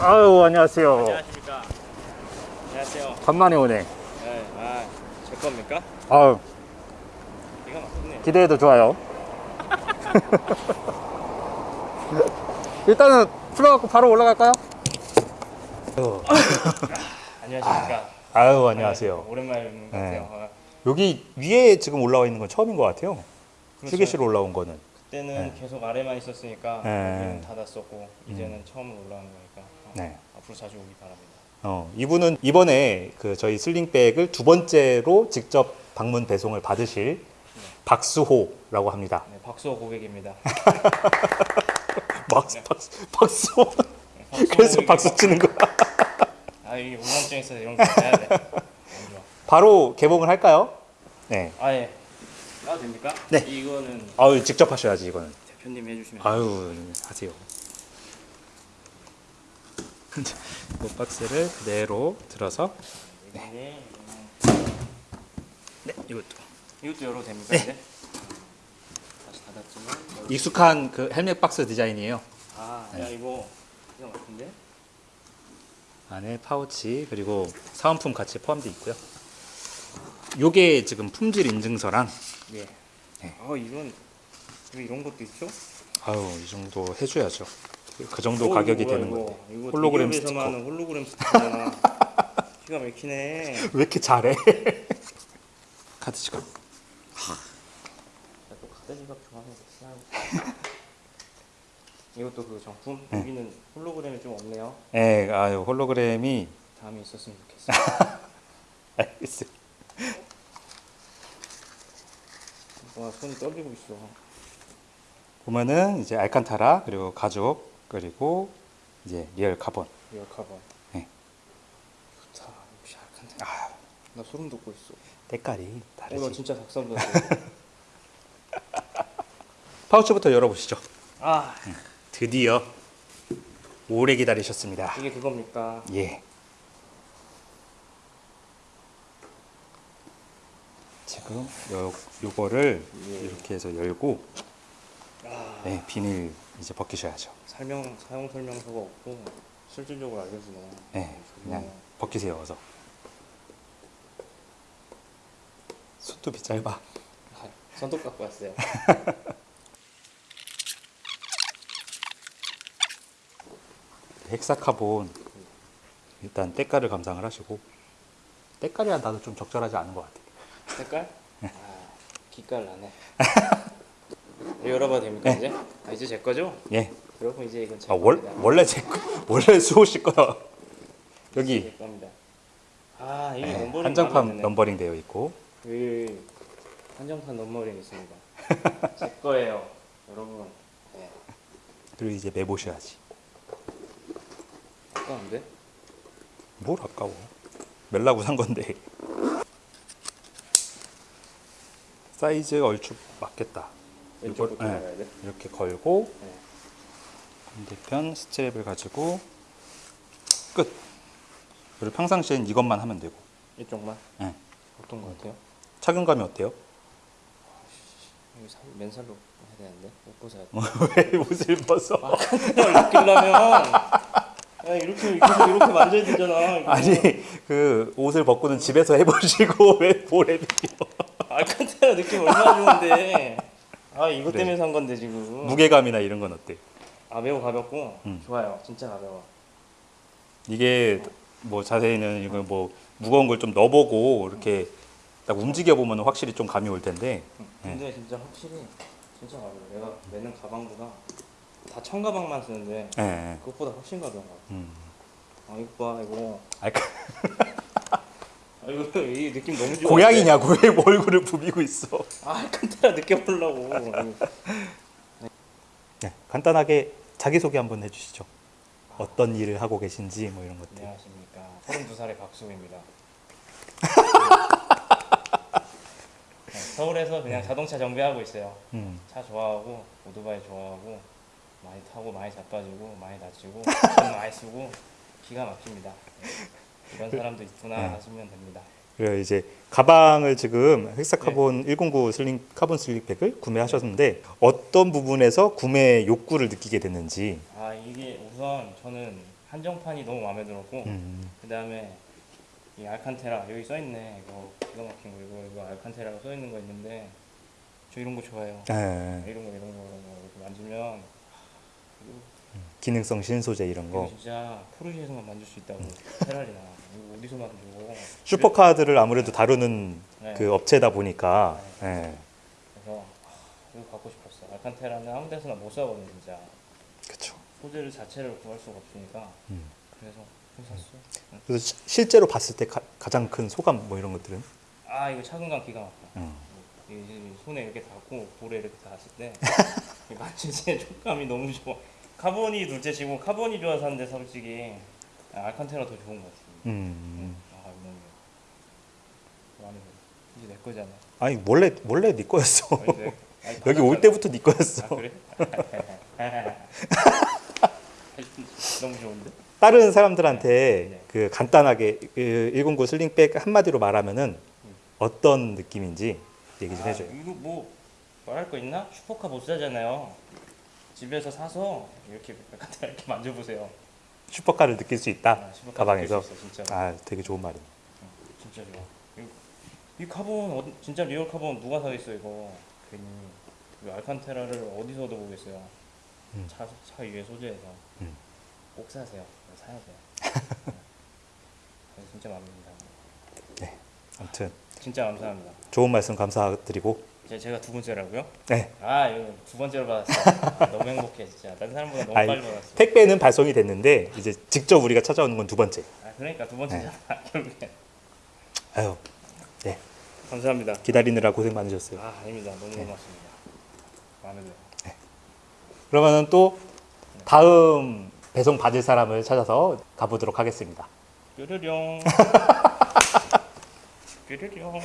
아유 안녕하세요. 안녕하십니까? 안녕하세요. 간만에 오네. 네, 아, 제 겁니까? 아유 이거 맞겠네. 기대해도 좋아요. 일단은 풀어갖고 바로 올라갈까요? 안녕하십니까? 아유 안녕하세요. 네, 오랜만에 뵙는 것 네. 같아요. 아, 여기 위에 지금 올라와 있는 건 처음인 것 같아요. 그렇죠. 휴게실 올라온 거는. 그때는 계속 아래만 있었으니까 네. 닫았었고 이제는 처음으로 올라오는 거니까 어, 네. 앞으로 자주 오기 바랍니다. 어, 이분은 이번에 그 저희 슬링백을 두 번째로 직접 방문 배송을 받으실 박수호라고 합니다. 네, 박수호 고객입니다. 박수, 박수, 박수호. 박수호 그래서 박수 치는 거야. 아 이게 우울증 있어서 이런 거 해야 돼. 바로 개봉을 할까요? 네. 아 예. 나도 됩니까? 네. 이거는 아유 직접 하셔야지 이거는. 대표님이 해주시면 아유 하세요. 이 박스를 그대로 들어서 네. 네 이것도 이것도 열어도 됩니까 네. 이제? 다시 닫았지만. 익숙한 그 헬멧 박스 디자인이에요. 아, 야 이거 이거 같은데? 안에 파우치 그리고 사은품 같이 포함되어 있고요. 요게 지금 품질 인증서랑 예. 네. 아 이런 왜 이런 것도 있죠? 아유 이 정도 해줘야죠. 그 정도 어, 가격이 뭐야, 되는. 이거 홀로그램 스티커. 홀로그램 스티커잖아. 기가 막히네. 왜 이렇게 잘해? 카드 지갑. 나또 카드 지갑 좋아하는 거 이것도 그 정품 네. 여기는 홀로그램이 좀 없네요. 예, 아유 홀로그램이 다음에 있었으면 좋겠어. 알겠어요. 와 손이 떨리고 있어. 보면은 이제 알칸타라 그리고 가죽 그리고 이제 real 카본. real 카본. 네. 좋다. 역시 알칸타. 아, 나 소름 돋고 있어. 때깔이 다르지. 진짜 닭살 돋았어. 파우치부터 열어보시죠. 아 드디어 오래 기다리셨습니다. 이게 그겁니까? 예. 지금 요 요거를 예. 이렇게 해서 열고 아 네, 비닐 이제 벗기셔야죠. 설명 사용 설명서가 없고 실질적으로 알려주네. 네, 그냥 벗기세요 어서. 손톱이 짧아. 아, 손톱 갖고 왔어요. 헥사카본 일단 때깔을 감상을 하시고 때깔이야 나도 좀 적절하지 않은 것 같아. 색깔? 아 기깔 나네. 열어봐도 됩니까 네. 이제? 아 이제 제 거죠? 예. 여러분 이제 이건 제 아, 월. 원래 제 거- 원래 수호 씨 거야. 여기. 아 이게 네, 넘버링 한정판 넘버링 되어 있고 그 한정판 넘버링 있습니다. 제 거예요, 여러분. 네. 그리고 이제 매보셔야지. 아까운데? 뭘 아까워? 멜라고 산 건데. 사이즈 얼추 맞겠다. 왼쪽부터 네. 나가야 돼. 이렇게 걸고 네. 반대편 스트랩을 가지고 끝. 그리고 평상시엔 이것만 하면 되고. 이쪽만. 네. 어떤 거 같아요? 착용감이 어때요? 살- 맨살로 해야 되는데 못 벗어야 돼. 왜 옷을 벗어? 아, 느끼려면 야, 이렇게 이렇게 이렇게 만져야 되잖아. 이거. 아니 그 옷을 벗고는 집에서 해보시고 왜 볼에 비벼? 아 컨테이너 느낌 얼마나 좋은데. 아 이것 그래. 때문에 산 건데 지금. 무게감이나 이런 건 어때? 아 매우 가볍고 음. 좋아요. 진짜 가벼워. 이게 뭐 자세히는 이거 뭐 무거운 걸 좀 넣어보고 이렇게 딱 움직여 보면 확실히 좀 감이 올 텐데. 네. 근데 진짜 확실히 진짜 가벼워. 내가 매는 가방보다 다 청가방만 쓰는데 예. 예. 그것보다 훨씬 가벼운 것 같아. 음. 아 이거 봐 이거. 아, 아 이거 이 느낌 너무 좋아. 고양이냐고 왜 얼굴을 부비고 있어? 아 컨테이너 느껴보려고. 네, 간단하게 자기 소개 한번 해주시죠. 어떤 일을 하고 계신지 뭐 이런 것들. 안녕하십니까. 32살의 박수입니다. 네, 서울에서 그냥 자동차 정비하고 있어요. 음. 차 좋아하고 오토바이 좋아하고 많이 타고 많이 자빠지고 많이 다치고 돈 많이 쓰고 기가 막힙니다. 네. 이런 사람도 있구나 네. 하시면 됩니다. 그리고 이제 가방을 지금 헥사카본 109 sling 카본 sling bag을 구매하셨는데 어떤 부분에서 구매 욕구를 느끼게 됐는지. 아 이게 우선 저는 한정판이 너무 마음에 들었고 음. 그 다음에 이 알칸테라 여기 써 있네 이거 기가 막힌 거 이거 이거 알칸테라가 써 있는 거 있는데 저 이런 거 좋아해요. 네. 이런 거 이런 거 이런 거 만지면 기능성 신소재 이런 거. 진짜 포르쉐에서만 만질 수 있다고 페라리나 이거 어디서 만져? 슈퍼카들을 아무래도 다루는 네. 그 업체다 보니까. 네. 그래서 아, 이거 갖고 싶었어. 알칸테라는 아무 데서나 못 사거든 진짜. 그렇죠. 소재를 자체를 구할 수가 없으니까 음. 그래서 샀어. 응. 그래서 시- 실제로 봤을 때 가, 가장 큰 소감 뭐 이런 것들은. 아 이거 착용감 기가 막혀. 음. 손에 이렇게 닿고 볼에 이렇게 닿았을 때이 만질 때 촉감이 너무 좋아. 카본이 둘째치고 카본이 좋아서 샀는데 솔직히 아, 알칸테라 더 좋은 것 같아. 음. 아 이거 너무 마음에 들어. 이제 내 거잖아. 아니 원래 원래 네 거였어. 내- 아니, 여기 올. 때부터 네 거였어. 아 그래? 너무 좋은데? 다른 사람들한테 네. 그 간단하게 그109 sling bag 한마디로 말하면은 어떤 느낌인지 얘기 좀 아, 해줘요. 이거 뭐 말할 거 있나? 슈퍼카 못 사잖아요. 집에서 사서 이렇게 약간 이렇게 만져보세요. 슈퍼카를 느낄 수 있다. 아, 슈퍼카 가방에서. 느낄 수 있어, 진짜. 아, 되게 좋은 말이네. 진짜 좋아. 이, 이 카본 어, 진짜 real 카본 누가 사겠어 이거. 괜히 이 알칸테라를 어디서 얻어보겠어요. 음. 차, 차 위에 소재에서 음. 꼭 사세요. 사야 돼요. 네, 진짜 마음에 듭니다. 아무튼 진짜 감사합니다. 좋은 말씀 감사드리고 제- 제가 두 번째라고요? 네. 아 두 번째로 받았어. 너무 행복해 진짜. 다른 사람보다 너무 아니, 빨리 받았어. 택배는 발송이 됐는데 이제 직접 우리가 찾아오는 건 두 번째. 아 그러니까 두 번째잖아 결국에. 아유, 네. 감사합니다. 기다리느라 고생 많으셨어요. 아 아닙니다. 너무 네. 고맙습니다. 마음에 들어요. 그러면은 또 다음 배송 받을 사람을 찾아서 가보도록 하겠습니다. 뾰르룡. 뾰르룡.